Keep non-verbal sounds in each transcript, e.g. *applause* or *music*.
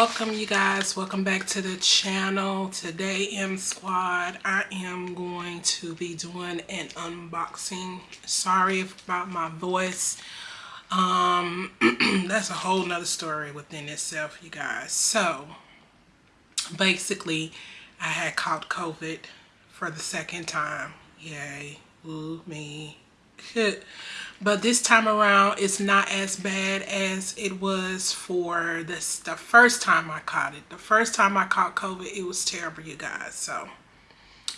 welcome you guys. Welcome back to the channel. Today m squad i am going to be doing an unboxing. Sorry about my voice. Um *clears throat* that's a whole nother story within itself you guys. So basically i had caught covid for the second time. Yay. Ooh me *laughs* but this time around it's not as bad as it was for this the first time I caught it the first time I caught COVID it was terrible you guys so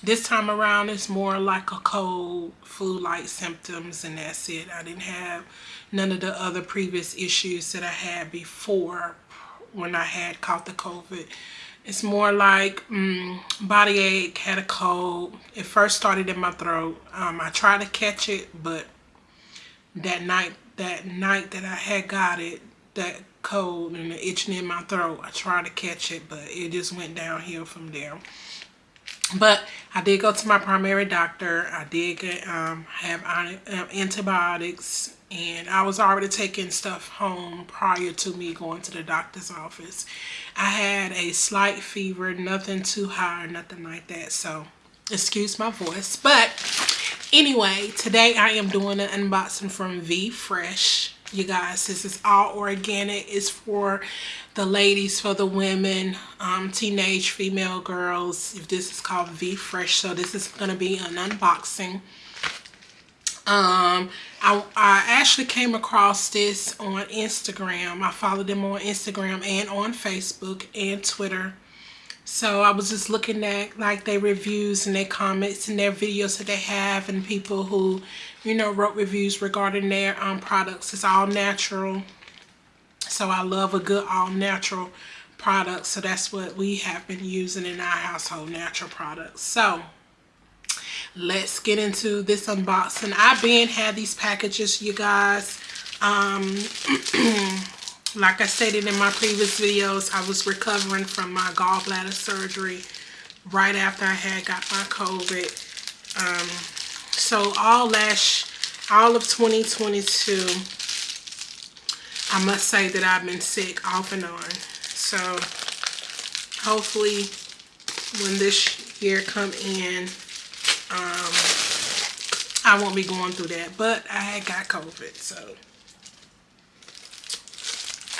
this time around it's more like a cold flu-like symptoms and that's it I didn't have none of the other previous issues that I had before when I had caught the COVID it's more like um, body ache, had a cold. It first started in my throat. Um, I tried to catch it, but that night that night that I had got it that cold and the itching in my throat I tried to catch it but it just went downhill from there. But I did go to my primary doctor. I did get um, have uh, antibiotics and I was already taking stuff home prior to me going to the doctor's office. I had a slight fever nothing too high nothing like that so excuse my voice but anyway today i am doing an unboxing from v fresh. You guys this is all organic. It's for the ladies for the women um, teenage female girls. If this is called v fresh so this is going to be an unboxing. Um I, I actually came across this on instagram. I followed them on instagram and on facebook and twitter so I was just looking at like their reviews and their comments and their videos that they have and people who, you know, wrote reviews regarding their um, products. It's all natural. So I love a good all natural product. So that's what we have been using in our household, natural products. So let's get into this unboxing. I've been had these packages, you guys. Um, *clears throat* like I stated in my previous videos, I was recovering from my gallbladder surgery right after I had got my COVID. Um, so all last, all of 2022, I must say that I've been sick off and on. So hopefully when this year come in, um, I won't be going through that. But I had got COVID, so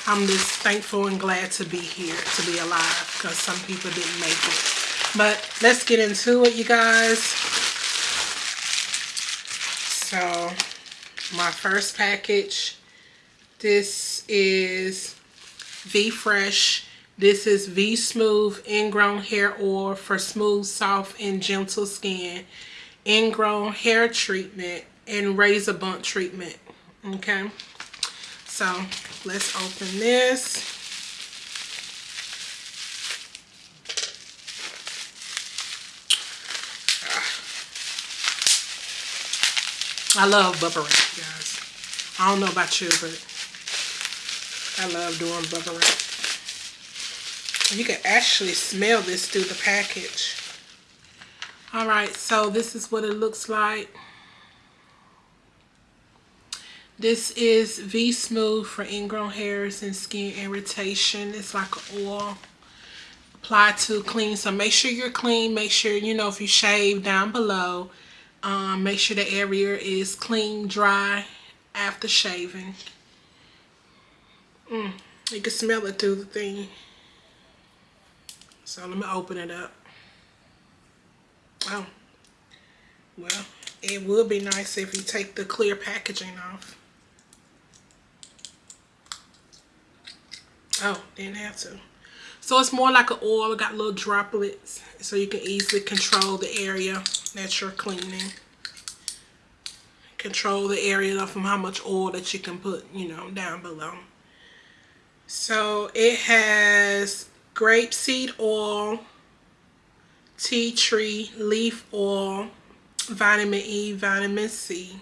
I'm just thankful and glad to be here, to be alive, because some people didn't make it. But let's get into it, you guys. So, my first package, this is V Fresh. This is V-Smooth Ingrown Hair Oil for smooth, soft, and gentle skin. Ingrown hair treatment and razor bump treatment. Okay. So let's open this. Ah. I love bubble wrap, guys. I don't know about you, but I love doing bubble wrap. You can actually smell this through the package. All right, so this is what it looks like. This is V-Smooth for ingrown hairs and skin irritation. It's like oil applied to clean. So make sure you're clean. Make sure, you know, if you shave down below, um, make sure the area is clean, dry after shaving. Mm, you can smell it through the thing. So let me open it up. Oh, well, it would be nice if you take the clear packaging off. Oh, didn't have to. So it's more like an oil. It got little droplets. So you can easily control the area that you're cleaning. Control the area from how much oil that you can put, you know, down below. So it has grapeseed oil, tea tree leaf oil, vitamin E, vitamin C.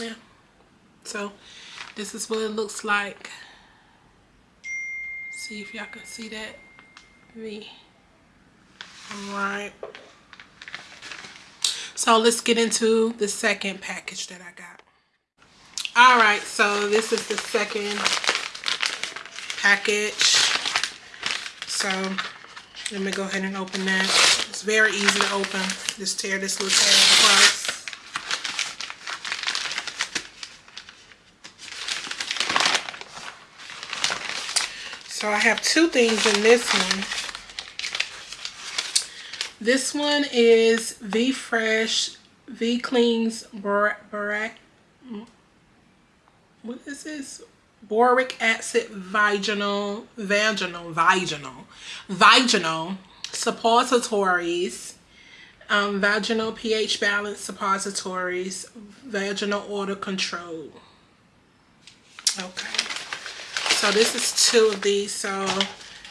Yeah. So this is what it looks like see if y'all can see that me all right so let's get into the second package that I got all right so this is the second package. So let me go ahead and open that. It's very easy to open. Just tear this little tag across. So I have two things in this one. This one is V Fresh V Cleans Barack. What is this? Boric acid vaginal, vaginal, vaginal, vaginal suppositories, um, vaginal pH balance suppositories, vaginal odor control. Okay. So this is two of these. So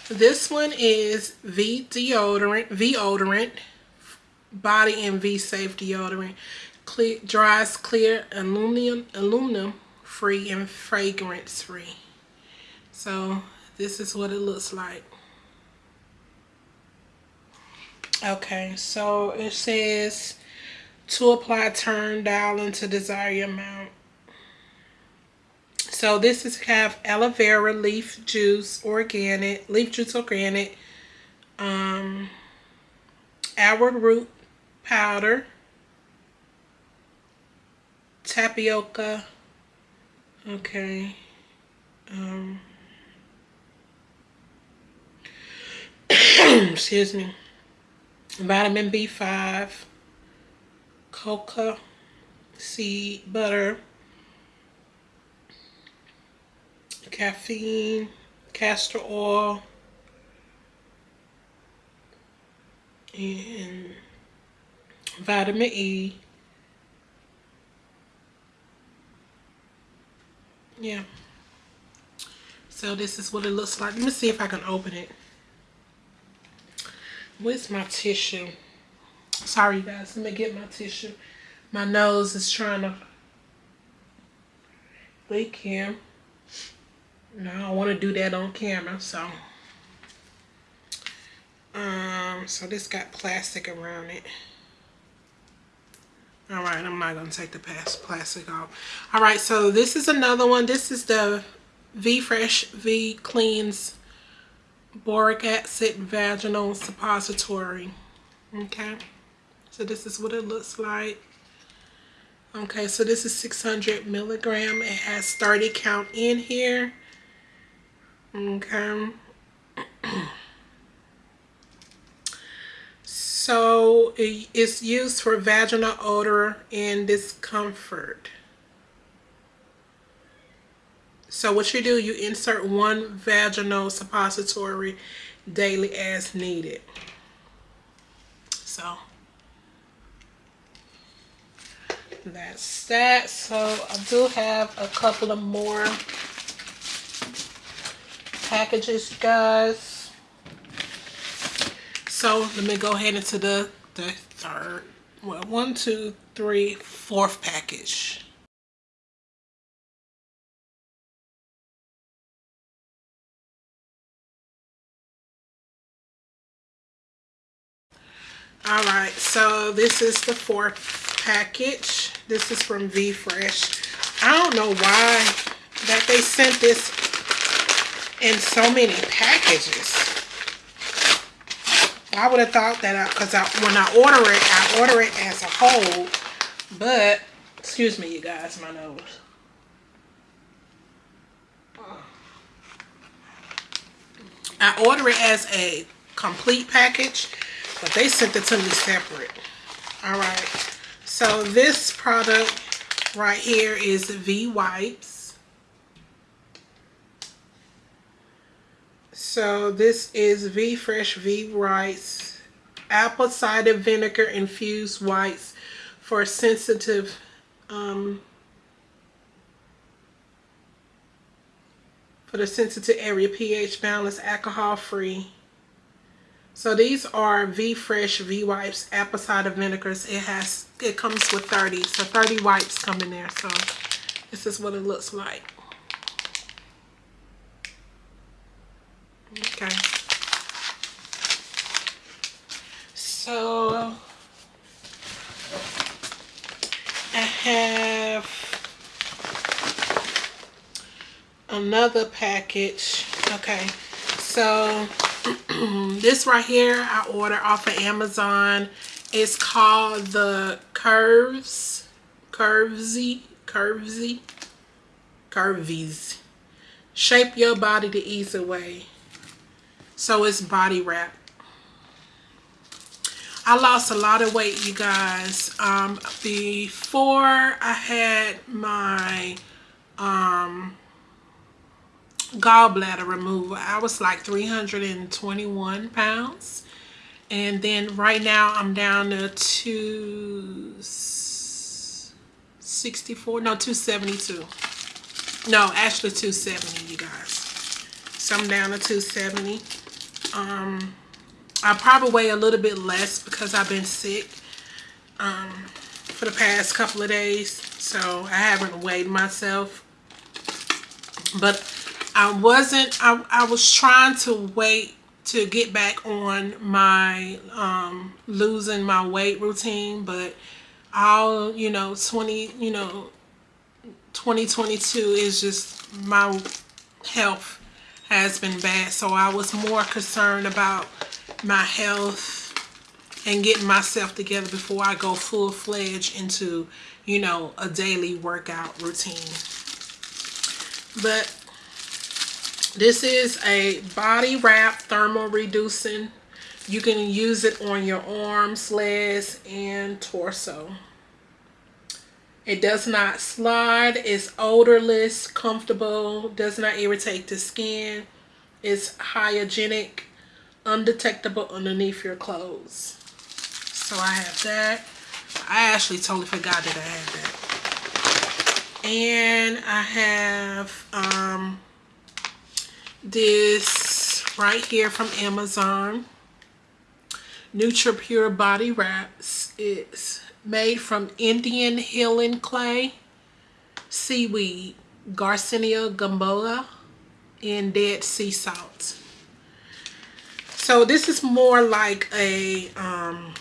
this one is V deodorant, V odorant, body and V safe deodorant. Clear, dries clear aluminum, aluminum free and fragrance free. So this is what it looks like. Okay, so it says to apply turn dial into desired amount. So this is have aloe vera leaf juice organic, leaf juice organic, um, arrowroot powder, tapioca, okay, um, *coughs* excuse me, vitamin B5, coca seed butter, caffeine, castor oil, and vitamin E. Yeah. So this is what it looks like. Let me see if I can open it. Where's my tissue? Sorry, guys. Let me get my tissue. My nose is trying to leak here. No, I want to do that on camera, so. Um, so this got plastic around it. All right, I'm not going to take the past plastic off. All right, so this is another one. This is the V Fresh V Cleans Boric Acid Vaginal Suppository. Okay, so this is what it looks like. Okay, so this is 600 milligram. It has 30 count in here. Okay. *clears throat* so it's used for vaginal odor and discomfort. So what you do, you insert one vaginal suppository daily as needed. So that's that. So I do have a couple of more packages, guys. So let me go ahead into the, the third, well, one, two, three, fourth package. All right, so this is the fourth package. This is from V Fresh. I don't know why that they sent this in so many packages. I would have thought that because I, when I order it, I order it as a whole. But, excuse me, you guys, my nose. I order it as a complete package, but they sent it to me separate. All right. So this product right here is V Wipes. So this is V Fresh V Rice apple cider vinegar infused whites for sensitive um, for the sensitive area pH balance alcohol free. So these are V Fresh V Wipes apple cider vinegars. It has it comes with 30. So 30 wipes come in there. So this is what it looks like. Okay. So I have another package Okay, so *clears throat* this right here I ordered off of Amazon. It's called the Curves, Curvesy, Curvesy, Curvies. Shape your body the easy way. So it's body wrap. I lost a lot of weight, you guys. Um, before I had my um, gallbladder removal, I was like 321 pounds. And then right now I'm down to 264, no, 272. No, actually 270, you guys. So I'm down to 270. Um, I probably weigh a little bit less because I've been sick um, for the past couple of days. So I haven't weighed myself. But I wasn't, I, I was trying to wait to get back on my um, losing my weight routine. But all, you know, 20, you know, 2022 is just my health has been bad. So I was more concerned about my health and getting myself together before I go full-fledged into, you know, a daily workout routine. But this is a body wrap thermal reducing. You can use it on your arms, legs, and torso. It does not slide. It's odorless, comfortable, does not irritate the skin. It's hygienic, undetectable underneath your clothes. So I have that. I actually totally forgot that I had that. And I have um, this right here from Amazon. NutriPure Body Wraps. It's made from Indian healing clay, seaweed, Garcinia gumboa, and dead sea salt. So this is more like a um,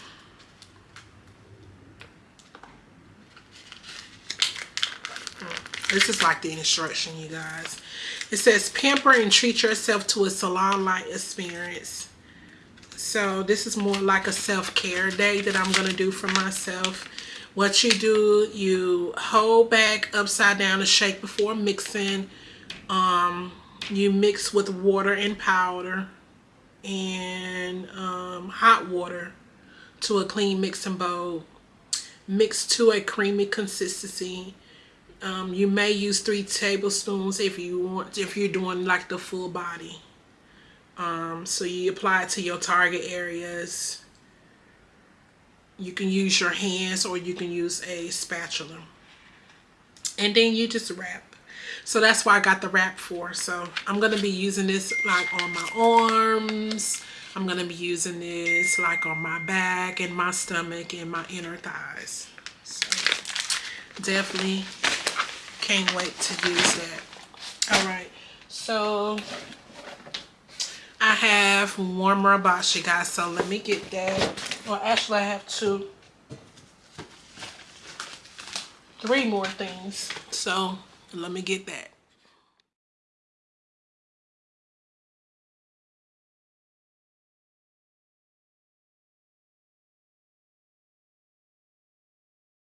this is like the instruction you guys it says pamper and treat yourself to a salon-like experience so this is more like a self-care day that I'm going to do for myself. What you do, you hold back upside down and shake before mixing. Um, you mix with water and powder and um, hot water to a clean mixing bowl. Mix to a creamy consistency. Um, you may use three tablespoons if you want if you're doing like the full body. Um, so you apply it to your target areas. You can use your hands or you can use a spatula. And then you just wrap. So that's why I got the wrap for. So I'm going to be using this like on my arms. I'm going to be using this like on my back and my stomach and my inner thighs. So definitely can't wait to use that. All right. So I have box, you guys. So let me get that. Well, actually, I have two. Three more things. So let me get that.